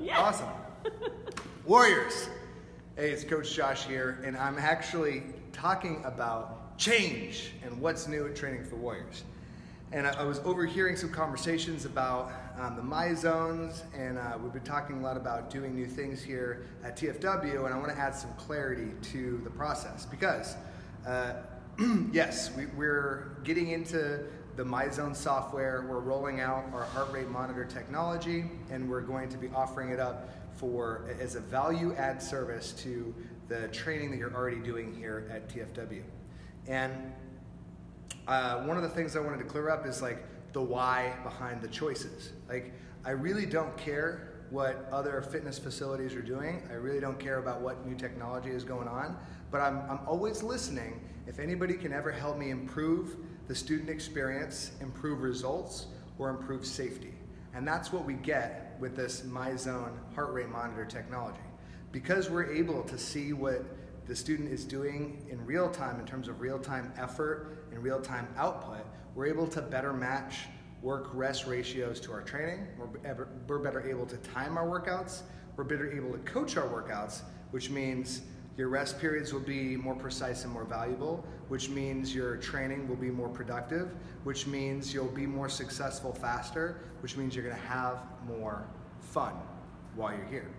Yeah. Awesome. Warriors. Hey, it's Coach Josh here, and I'm actually talking about change and what's new at Training for Warriors. And I, I was overhearing some conversations about um, the My Zones, and uh, we've been talking a lot about doing new things here at TFW, and I want to add some clarity to the process because, uh, yes, we, we're getting into the MyZone software. We're rolling out our heart rate monitor technology, and we're going to be offering it up for as a value add service to the training that you're already doing here at TFW. And uh, one of the things I wanted to clear up is like the why behind the choices. Like, I really don't care what other fitness facilities are doing. I really don't care about what new technology is going on, but I'm, I'm always listening if anybody can ever help me improve the student experience, improve results, or improve safety. And that's what we get with this MyZone heart rate monitor technology. Because we're able to see what the student is doing in real time in terms of real time effort and real time output, we're able to better match work rest ratios to our training. We're, we're better able to time our workouts. We're better able to coach our workouts, which means your rest periods will be more precise and more valuable, which means your training will be more productive, which means you'll be more successful faster, which means you're gonna have more fun while you're here.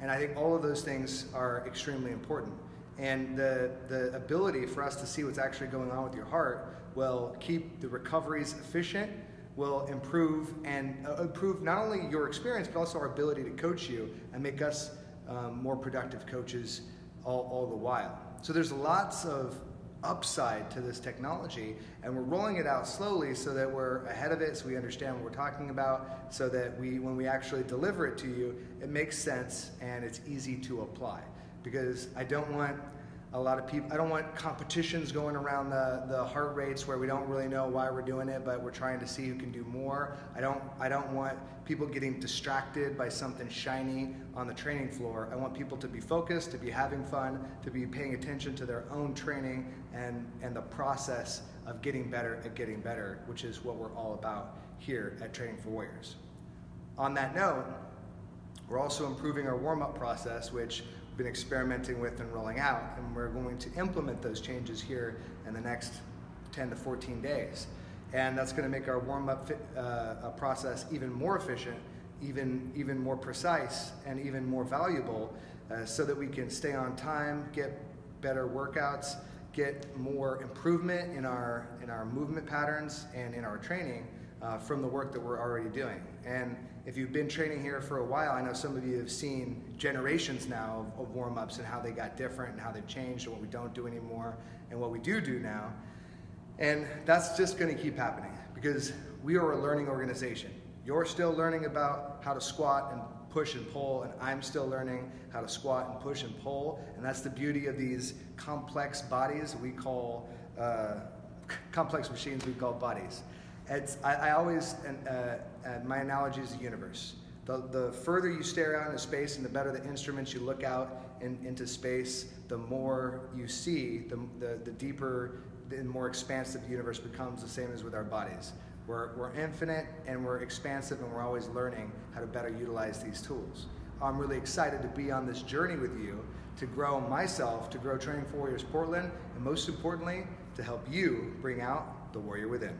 And I think all of those things are extremely important. And the, the ability for us to see what's actually going on with your heart will keep the recoveries efficient, will improve and uh, improve not only your experience, but also our ability to coach you and make us um, more productive coaches all, all the while. So there's lots of upside to this technology and we're rolling it out slowly so that we're ahead of it so we understand what we're talking about so that we when we actually deliver it to you it makes sense and it's easy to apply because I don't want a lot of people. I don't want competitions going around the, the heart rates where we don't really know why we're doing it, but we're trying to see who can do more. I don't I don't want people getting distracted by something shiny on the training floor. I want people to be focused, to be having fun, to be paying attention to their own training and and the process of getting better at getting better, which is what we're all about here at Training for Warriors. On that note, we're also improving our warm-up process, which been experimenting with and rolling out, and we're going to implement those changes here in the next 10 to 14 days. And that's going to make our warm-up uh, process even more efficient, even, even more precise, and even more valuable uh, so that we can stay on time, get better workouts, get more improvement in our, in our movement patterns and in our training uh, from the work that we're already doing. And if you've been training here for a while, I know some of you have seen generations now of, of warm ups and how they got different and how they've changed and what we don't do anymore and what we do do now. And that's just going to keep happening because we are a learning organization. You're still learning about how to squat and push and pull, and I'm still learning how to squat and push and pull. And that's the beauty of these complex bodies we call, uh, complex machines we call bodies. It's, I, I always, uh, uh, my analogy is the universe. The, the further you stare out into space and the better the instruments you look out in, into space, the more you see, the, the, the deeper and more expansive the universe becomes, the same as with our bodies. We're, we're infinite and we're expansive and we're always learning how to better utilize these tools. I'm really excited to be on this journey with you to grow myself, to grow Training for Warriors Portland, and most importantly, to help you bring out the warrior within.